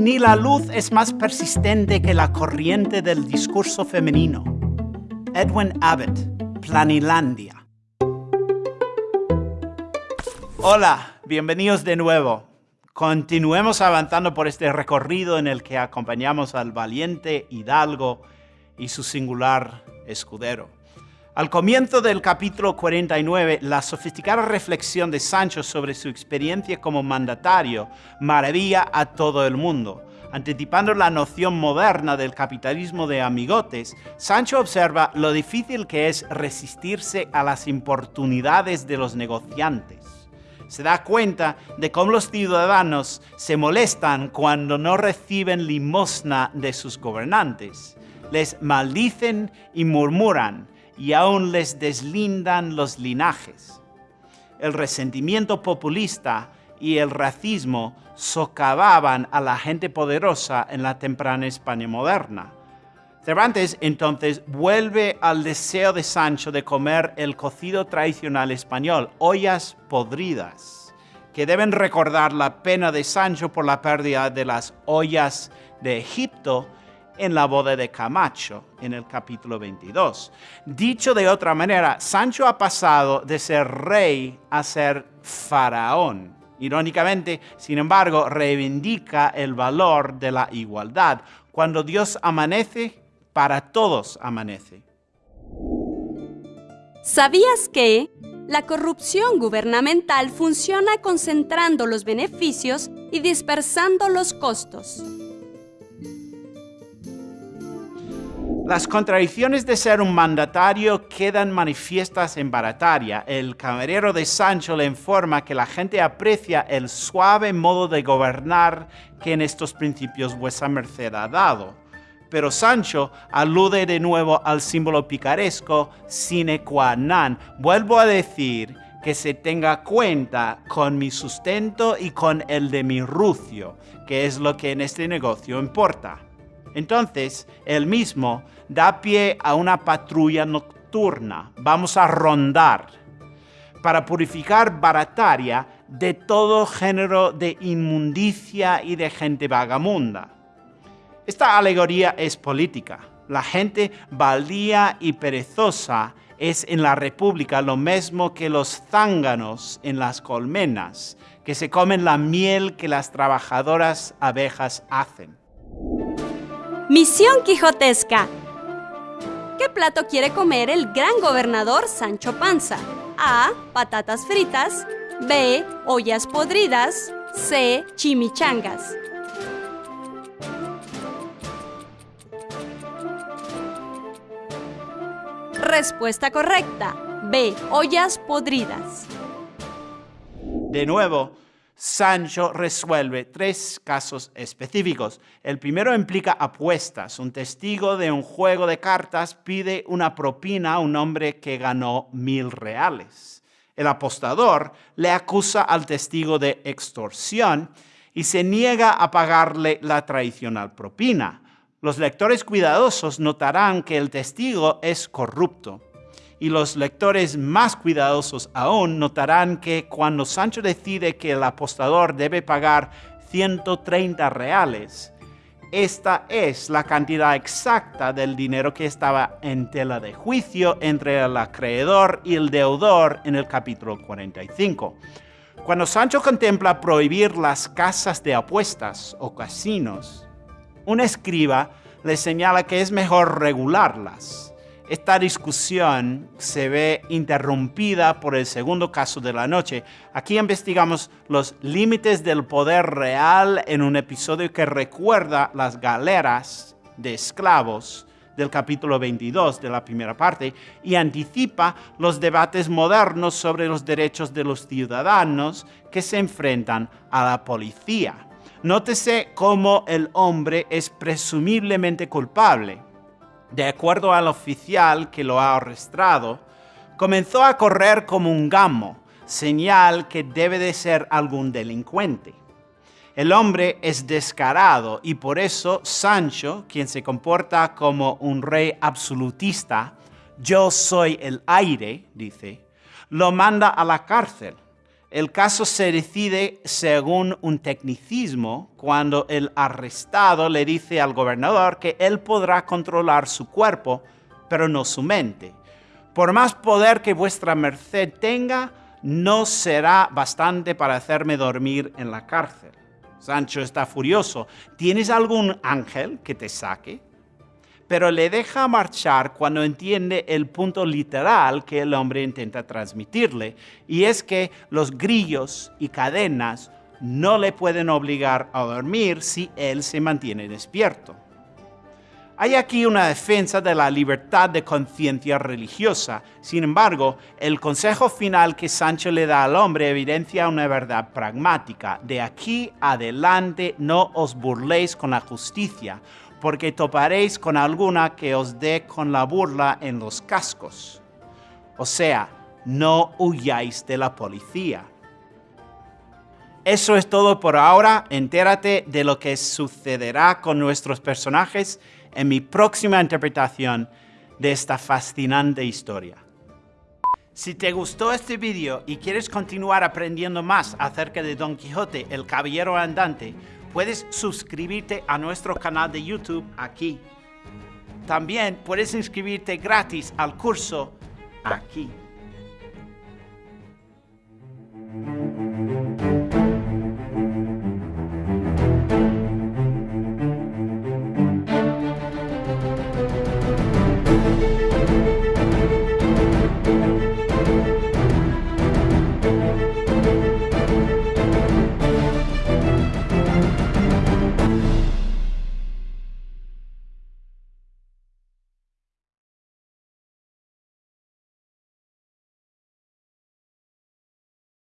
ni la luz es más persistente que la corriente del discurso femenino. Edwin Abbott, Planilandia. Hola, bienvenidos de nuevo. Continuemos avanzando por este recorrido en el que acompañamos al valiente hidalgo y su singular escudero. Al comienzo del capítulo 49, la sofisticada reflexión de Sancho sobre su experiencia como mandatario maravilla a todo el mundo. Anticipando la noción moderna del capitalismo de amigotes, Sancho observa lo difícil que es resistirse a las importunidades de los negociantes. Se da cuenta de cómo los ciudadanos se molestan cuando no reciben limosna de sus gobernantes. Les maldicen y murmuran, y aún les deslindan los linajes. El resentimiento populista y el racismo socavaban a la gente poderosa en la temprana España moderna. Cervantes entonces vuelve al deseo de Sancho de comer el cocido tradicional español, ollas podridas, que deben recordar la pena de Sancho por la pérdida de las ollas de Egipto en la boda de Camacho, en el capítulo 22. Dicho de otra manera, Sancho ha pasado de ser rey a ser faraón. Irónicamente, sin embargo, reivindica el valor de la igualdad. Cuando Dios amanece, para todos amanece. ¿Sabías que la corrupción gubernamental funciona concentrando los beneficios y dispersando los costos? Las contradicciones de ser un mandatario quedan manifiestas en Barataria. El camarero de Sancho le informa que la gente aprecia el suave modo de gobernar que en estos principios vuesa merced ha dado. Pero Sancho alude de nuevo al símbolo picaresco sine qua non. Vuelvo a decir que se tenga cuenta con mi sustento y con el de mi rucio, que es lo que en este negocio importa. Entonces, él mismo da pie a una patrulla nocturna. Vamos a rondar para purificar Barataria de todo género de inmundicia y de gente vagamunda. Esta alegoría es política. La gente baldía y perezosa es en la República lo mismo que los zánganos en las colmenas, que se comen la miel que las trabajadoras abejas hacen. Misión Quijotesca. ¿Qué plato quiere comer el gran gobernador Sancho Panza? A. Patatas fritas. B. Ollas podridas. C. Chimichangas. Respuesta correcta. B. Ollas podridas. De nuevo, Sancho resuelve tres casos específicos. El primero implica apuestas. Un testigo de un juego de cartas pide una propina a un hombre que ganó mil reales. El apostador le acusa al testigo de extorsión y se niega a pagarle la tradicional propina. Los lectores cuidadosos notarán que el testigo es corrupto y los lectores más cuidadosos aún notarán que cuando Sancho decide que el apostador debe pagar 130 reales, esta es la cantidad exacta del dinero que estaba en tela de juicio entre el acreedor y el deudor en el capítulo 45. Cuando Sancho contempla prohibir las casas de apuestas o casinos, un escriba le señala que es mejor regularlas esta discusión se ve interrumpida por el segundo caso de la noche. Aquí investigamos los límites del poder real en un episodio que recuerda las galeras de esclavos del capítulo 22 de la primera parte y anticipa los debates modernos sobre los derechos de los ciudadanos que se enfrentan a la policía. Nótese cómo el hombre es presumiblemente culpable de acuerdo al oficial que lo ha arrestado, comenzó a correr como un gamo, señal que debe de ser algún delincuente. El hombre es descarado y por eso Sancho, quien se comporta como un rey absolutista, yo soy el aire, dice, lo manda a la cárcel. El caso se decide según un tecnicismo cuando el arrestado le dice al gobernador que él podrá controlar su cuerpo, pero no su mente. Por más poder que vuestra merced tenga, no será bastante para hacerme dormir en la cárcel. Sancho está furioso. ¿Tienes algún ángel que te saque? Pero le deja marchar cuando entiende el punto literal que el hombre intenta transmitirle, y es que los grillos y cadenas no le pueden obligar a dormir si él se mantiene despierto. Hay aquí una defensa de la libertad de conciencia religiosa. Sin embargo, el consejo final que Sancho le da al hombre evidencia una verdad pragmática. De aquí adelante no os burléis con la justicia, porque toparéis con alguna que os dé con la burla en los cascos. O sea, no huyáis de la policía. Eso es todo por ahora. Entérate de lo que sucederá con nuestros personajes en mi próxima interpretación de esta fascinante historia. Si te gustó este vídeo y quieres continuar aprendiendo más acerca de Don Quijote, el Caballero Andante, puedes suscribirte a nuestro canal de YouTube aquí. También puedes inscribirte gratis al curso aquí.